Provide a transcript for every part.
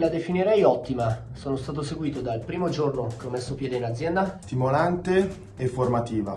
la definirei ottima. Sono stato seguito dal primo giorno che ho messo piede in azienda. Stimolante e formativa.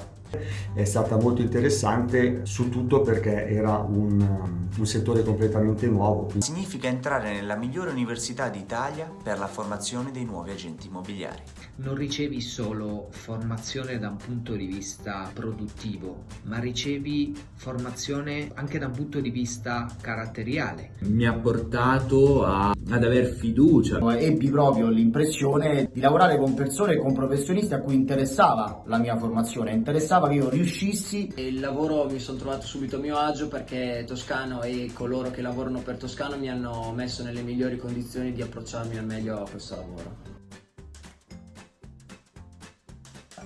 È stata molto interessante su tutto perché era un, um, un settore completamente nuovo. Significa entrare nella migliore università d'Italia per la formazione dei nuovi agenti immobiliari. Non ricevi solo formazione da un punto di vista produttivo, ma ricevi formazione anche da un punto di vista caratteriale. Mi ha portato a, ad aver fiducia. Ebbi proprio l'impressione di lavorare con persone e con professionisti a cui interessava la mia formazione, interessava sembrava che io riuscissi. Il lavoro mi sono trovato subito a mio agio perché Toscano e coloro che lavorano per Toscano mi hanno messo nelle migliori condizioni di approcciarmi al meglio a questo lavoro.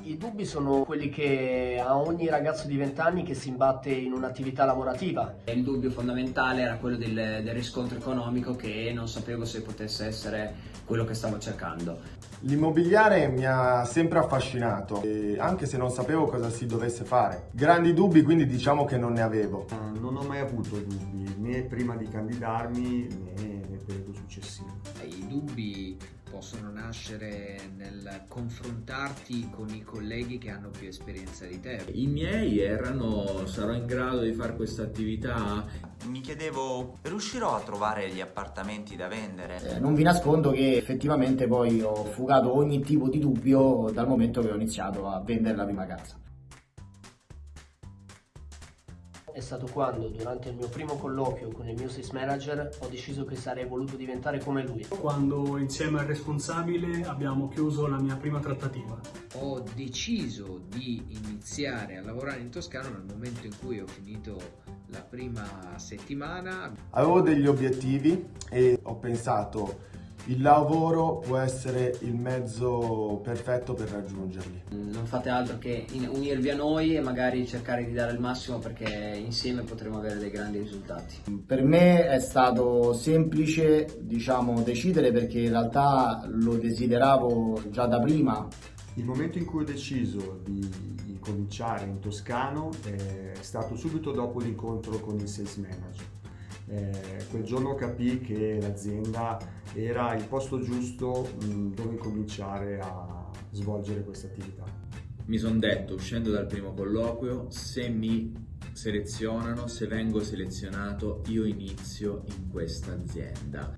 I dubbi sono quelli che ha ogni ragazzo di 20 anni che si imbatte in un'attività lavorativa. Il dubbio fondamentale era quello del, del, riscontro economico che non sapevo se potesse essere quello che stavo cercando. L'immobiliare mi ha sempre affascinato, anche se non sapevo cosa si dovesse fare. Grandi dubbi quindi diciamo che non ne avevo. Non ho mai avuto dubbi, né prima di candidarmi né nel periodo successivo. I dubbi possono nascere nel confrontarti con i colleghi che hanno più esperienza di te. I miei erano sarò in grado di fare questa attività? Mi chiedevo riuscirò a trovare gli appartamenti da vendere? Eh, non vi nascondo che effettivamente poi ho fugato ogni tipo di dubbio dal momento che ho iniziato a vendere la prima casa è stato quando, durante il mio primo colloquio con il mio sales manager, ho deciso che sarei voluto diventare come lui. Quando insieme al responsabile abbiamo chiuso la mia prima trattativa. Ho deciso di iniziare a lavorare in Toscana nel momento in cui ho finito la prima settimana. Avevo degli obiettivi e ho pensato il lavoro può essere il mezzo perfetto per raggiungerli. Non fate altro che unirvi a noi e magari cercare di dare il massimo perché insieme potremo avere dei grandi risultati. Per me è stato semplice diciamo, decidere perché in realtà lo desideravo già da prima. Il momento in cui ho deciso di cominciare in Toscano è stato subito dopo l'incontro con il sales manager eh, quel giorno capì che l'azienda era il posto giusto mh, dove cominciare a svolgere questa attività. Mi sono detto, uscendo dal primo colloquio, se mi selezionano, se vengo selezionato, io inizio in questa azienda.